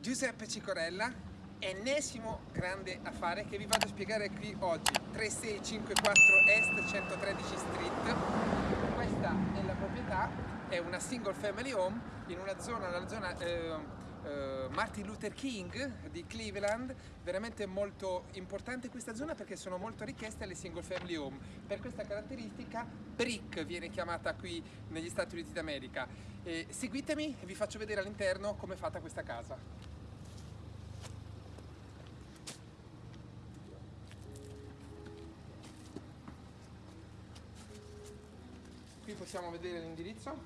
Giuseppe Cicorella, ennesimo grande affare che vi vado a spiegare qui oggi, 3654 Est 113 Street. Questa è la proprietà, è una single family home in una zona, la zona eh, eh, Martin Luther King di Cleveland, veramente molto importante questa zona perché sono molto richieste le single family home. Per questa caratteristica brick viene chiamata qui negli Stati Uniti d'America. Eh, seguitemi e vi faccio vedere all'interno come è fatta questa casa. qui possiamo vedere l'indirizzo?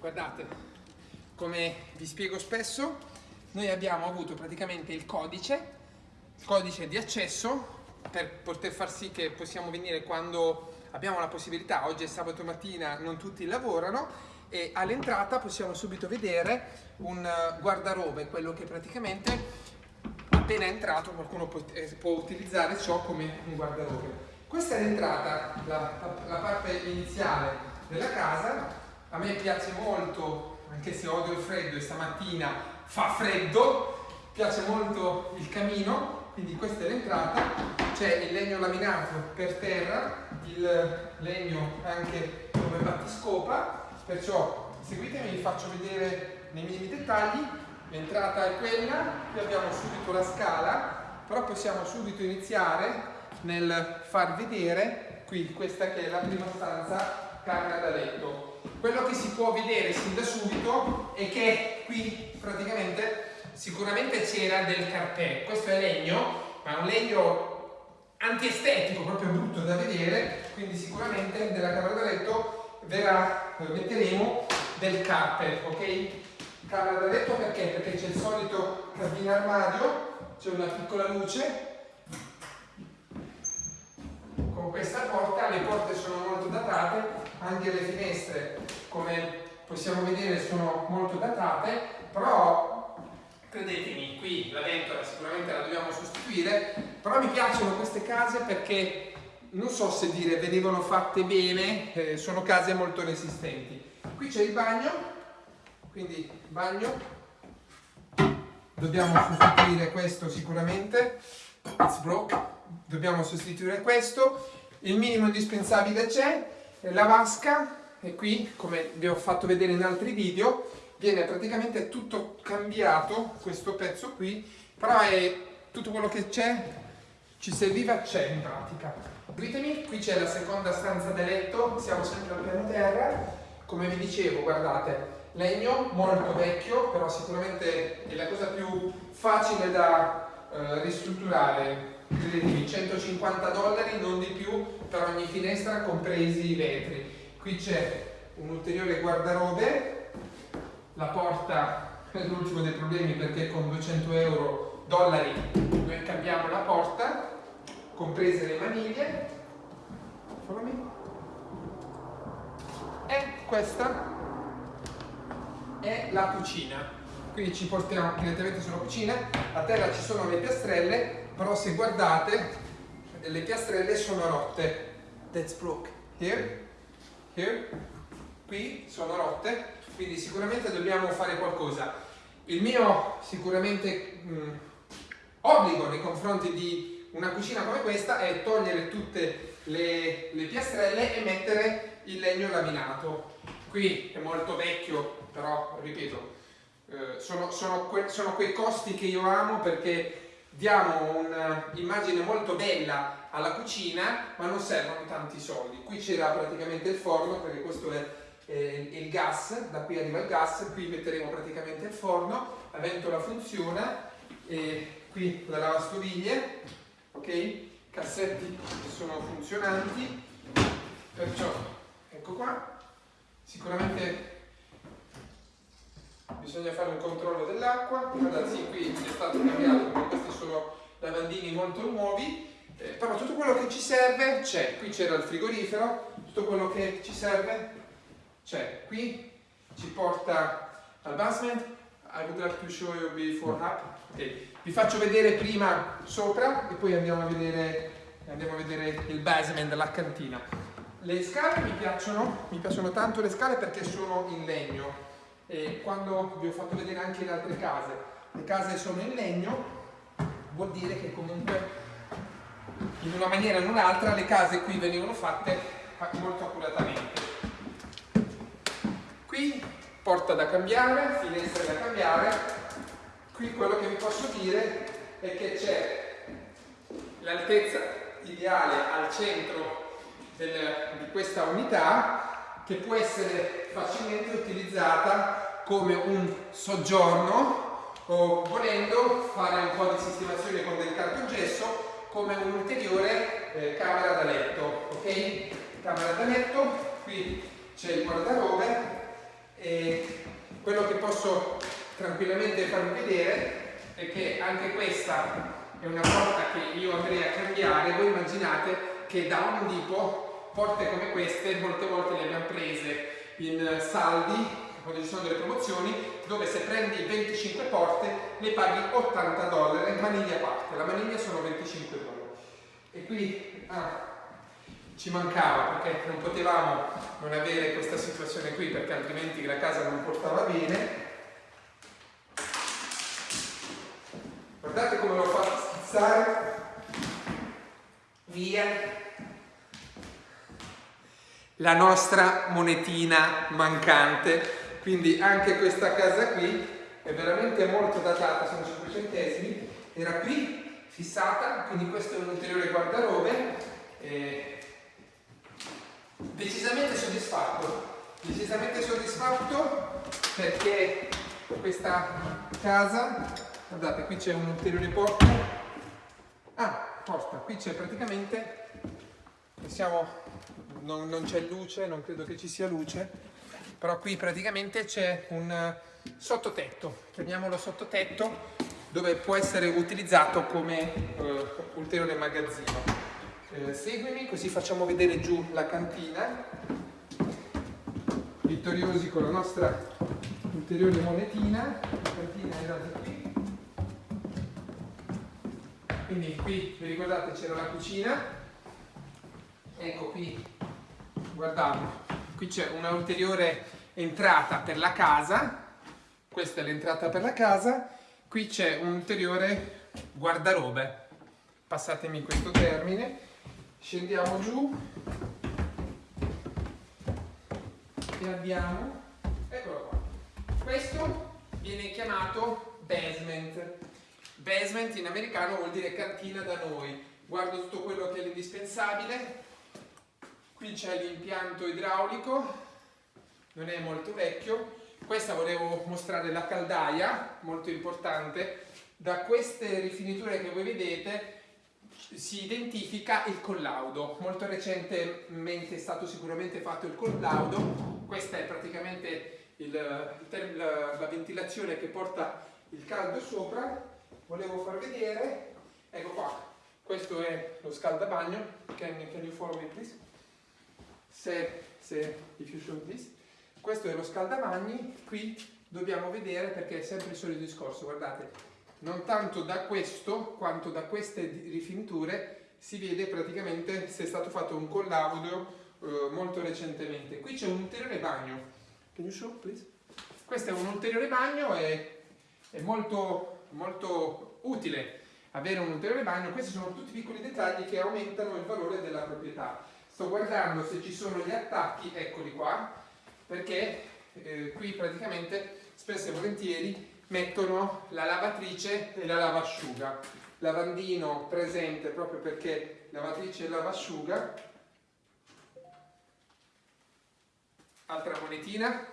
Guardate come vi spiego spesso noi abbiamo avuto praticamente il codice il codice di accesso per poter far sì che possiamo venire quando abbiamo la possibilità. Oggi è sabato mattina non tutti lavorano e all'entrata possiamo subito vedere un guardarobe quello che praticamente appena entrato qualcuno può, eh, può, utilizzare ciò come un guardarobe. Questa è l'entrata, la, la, parte iniziale della casa, a me piace molto, anche se odio il freddo e stamattina fa freddo, piace molto il camino, quindi questa è l'entrata, c'è il legno laminato per terra, il legno anche come battiscopa, perciò seguitemi, vi faccio vedere nei minimi dettagli l'entrata è quella, qui abbiamo subito la scala, però possiamo subito iniziare nel far vedere qui questa che è la prima stanza camera da letto. Quello che si può vedere sin da subito è che qui praticamente sicuramente c'era del carpè, questo è legno, ma è un legno antiestetico, proprio brutto da vedere, quindi sicuramente nella camera da letto verrà, metteremo del carpet, ok? Camera da letto perché? Perché c'è il solito cabina armadio, c'è una piccola luce, con questa porta, le porte sono molto datate, anche le finestre come possiamo vedere sono molto datate, però credetemi, qui la ventola sicuramente la dobbiamo sostituire, però mi piacciono queste case perché non so se dire venivano fatte bene, eh, sono case molto resistenti. Qui c'è il bagno, quindi bagno. Dobbiamo sostituire questo sicuramente. It's broke. Dobbiamo sostituire questo. Il minimo indispensabile c'è. La vasca. E qui come vi ho fatto vedere in altri video viene praticamente tutto cambiato questo pezzo qui. Però è tutto quello che c'è. Ci serviva c'è in pratica. Ditemi qui c'è la seconda stanza da letto. Siamo sempre al piano terra. Come vi dicevo guardate legno molto vecchio, però sicuramente è la cosa più facile da eh, ristrutturare. Credetemi, 150 dollari, non di più, per ogni finestra, compresi i vetri. Qui c'è un ulteriore guardarobe, la porta è l'ultimo dei problemi perché con 200 euro dollari noi cambiamo la porta, comprese le maniglie. E questa è la cucina. Quindi ci portiamo direttamente sulla cucina, a terra ci sono le piastrelle, però se guardate le piastrelle sono rotte. That's broke. Here, here, qui sono rotte, quindi sicuramente dobbiamo fare qualcosa. Il mio sicuramente mh, mm, obbligo nei confronti di una cucina come questa è togliere tutte le, le piastrelle e mettere il legno laminato. Qui è molto vecchio però ripeto, eh, sono, sono, que sono, quei costi che io amo perché diamo un'immagine molto bella alla cucina ma non servono tanti soldi. Qui c'era praticamente il forno perché questo è eh, il gas, da qui arriva il gas, qui metteremo praticamente il forno, la ventola funziona, qui la lavastoviglie, ok? Cassetti sono funzionanti, perciò ecco qua, sicuramente bisogna fare un controllo dell'acqua, sì, qui è stato cambiato perché questi sono lavandini molto nuovi, eh, però tutto quello che ci serve c'è, qui c'era il frigorifero, tutto quello che ci serve c'è, qui ci porta al basement, I would like to show you before up, okay. vi faccio vedere prima sopra e poi andiamo a vedere, andiamo a vedere il basement, la cantina. Le scale mi piacciono, mi piacciono tanto le scale perché sono in legno e quando vi ho fatto vedere anche le altre case, le case sono in legno, vuol dire che comunque in una maniera o in un'altra le case qui venivano fatte molto accuratamente. Qui porta da cambiare, finestre da cambiare, qui quello che vi posso dire è che c'è l'altezza ideale al centro del, di questa unità che può essere facilmente utilizzata come un soggiorno o volendo fare un po' di sistemazione con del cartongesso come un'ulteriore eh, camera da letto ok? camera da letto qui c'è il guardarobe e quello che posso tranquillamente farvi vedere è che anche questa è una porta che io andrei a cambiare voi immaginate che da un tipo porte come queste molte volte le abbiamo prese in saldi quando ci sono delle promozioni dove se prendi 25 porte le paghi 80 dollari maniglia a parte. La maniglia sono 25 dollari e qui ah, ci mancava perché non potevamo non avere questa situazione qui perché altrimenti la casa non portava bene. Guardate come l'ho fatto schizzare via la nostra monetina mancante. Quindi anche questa casa qui è veramente molto datata sono 5 centesimi era qui fissata quindi questo è un ulteriore guardarobe eh, decisamente soddisfatto. Decisamente soddisfatto perché questa casa guardate qui c'è un ulteriore porta ah porta qui c'è praticamente siamo non, non c'è luce, non credo che ci sia luce, però qui praticamente c'è un eh, sottotetto, chiamiamolo sottotetto, dove può essere utilizzato come uh, ulteriore magazzino. Eh, seguimi così facciamo vedere giù la cantina, vittoriosi con la nostra ulteriore monetina, la cantina era di qui, quindi qui vi ricordate c'era la cucina, ecco qui guardate, qui c'è una ulteriore entrata per la casa, questa è l'entrata per la casa, qui c'è un ulteriore guardarobe, passatemi questo termine, scendiamo giù. E abbiamo, eccolo qua, questo viene chiamato basement, basement in americano vuol dire cantina da noi, guardo tutto quello che è l'indispensabile, qui c'è l'impianto idraulico non è molto vecchio. Questa volevo mostrare la caldaia molto importante. Da queste rifiniture che voi vedete si identifica il collaudo. Molto recentemente è stato sicuramente fatto il collaudo. Questa è praticamente il, il, la, la ventilazione che porta il caldo sopra. Volevo far vedere. Ecco qua. Questo è lo scaldabagno. Can, can you follow me please se, se if you show this, questo è lo scaldamagni, qui dobbiamo vedere perché è sempre il solito discorso, guardate, non tanto da questo quanto da queste rifiniture si vede praticamente se è stato fatto un collaudo eh, molto recentemente. Qui c'è un ulteriore bagno, show? Questo è un ulteriore bagno e è molto, molto utile avere un ulteriore bagno, questi sono tutti piccoli dettagli che aumentano il valore della proprietà sto guardando se ci sono gli attacchi, eccoli qua, perché eh, qui praticamente spesso e volentieri mettono la lavatrice e la lavasciuga. Lavandino presente proprio perché lavatrice e lavasciuga. Altra monetina.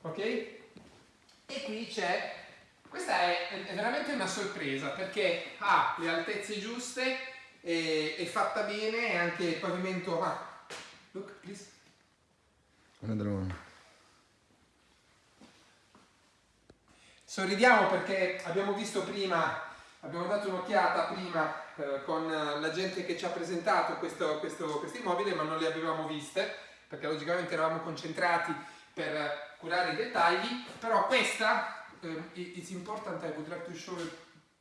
Ok? E qui c'è, questa è, è veramente una sorpresa perché ha le altezze giuste è, è fatta bene e anche il pavimento... Ah, look please. Another one. Sorridiamo perché abbiamo visto prima, abbiamo dato un'occhiata prima eh, con la gente che ci ha presentato questo, questo, questo immobile ma non le avevamo viste perché logicamente eravamo concentrati per curare i dettagli, però questa, um, it's important, I would like to show it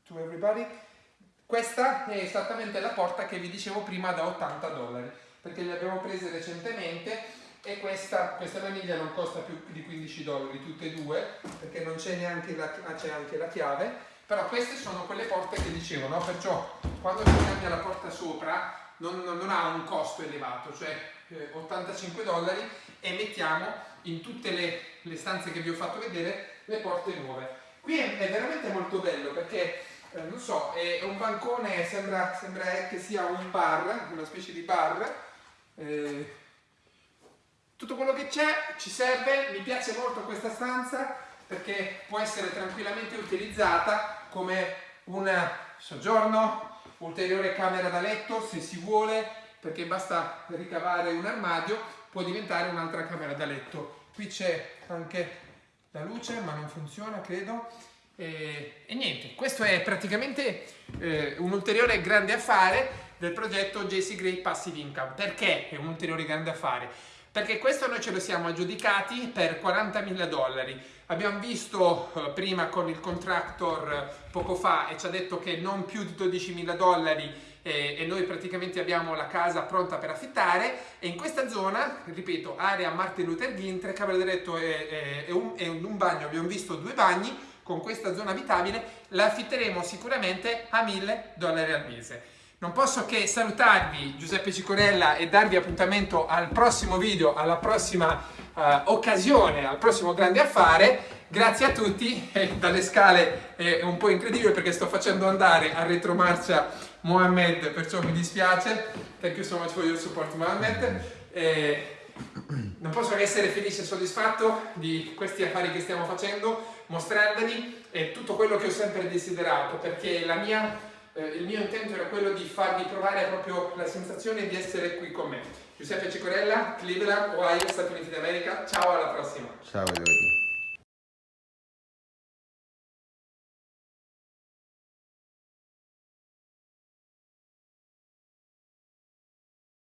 to everybody, Questa è esattamente la porta che vi dicevo prima da 80 dollari, perché le abbiamo prese recentemente e questa, questa maniglia non costa più di 15 dollari, tutte e due, perché non c'è neanche la, ah, anche la chiave, però queste sono quelle porte che dicevo, no? perciò quando si cambia la porta sopra non, non ha un costo elevato, cioè eh, 85 dollari e mettiamo in tutte le, le, stanze che vi ho fatto vedere le porte nuove. Qui è, è veramente molto bello perché, eh, non so, è un bancone, sembra, sembra che sia un bar, una specie di bar, eh, tutto quello che c'è ci serve, mi piace molto questa stanza perché può essere tranquillamente utilizzata come un soggiorno, ulteriore camera da letto se si vuole, perché basta ricavare un armadio, può diventare un'altra camera da letto. Qui c'è anche la luce, ma non funziona, credo. E, e niente, questo è praticamente eh, un ulteriore grande affare del progetto JC Gray Passive Income. Perché è un ulteriore grande affare? Perché questo noi ce lo siamo aggiudicati per 40.000 dollari Abbiamo visto eh, prima con il contractor eh, poco fa e ci ha detto che non più di 12.000 dollari eh, e noi praticamente abbiamo la casa pronta per affittare e in questa zona, ripeto, area Martin Luther King, tre camere da letto e, e, un, e un bagno, abbiamo visto due bagni, con questa zona abitabile la affitteremo sicuramente a 1.000 dollari al mese. Non posso che salutarvi Giuseppe Cicorella e darvi appuntamento al prossimo video, alla prossima uh, occasione al prossimo grande affare. Grazie a tutti, dalle scale è un po' incredibile perché sto facendo andare a retromarcia Mohamed, perciò mi dispiace. Thank you so much for your support Mohamed. Eh, non posso che essere felice e soddisfatto di questi affari che stiamo facendo, mostrandoli e tutto quello che ho sempre desiderato, perché mia, eh, il mio intento era quello di farvi provare proprio la sensazione di essere qui con me. Giuseppe Cicorella, Cleveland, Ohio, Stati Uniti d'America. Ciao, alla prossima. Ciao, Giorgio.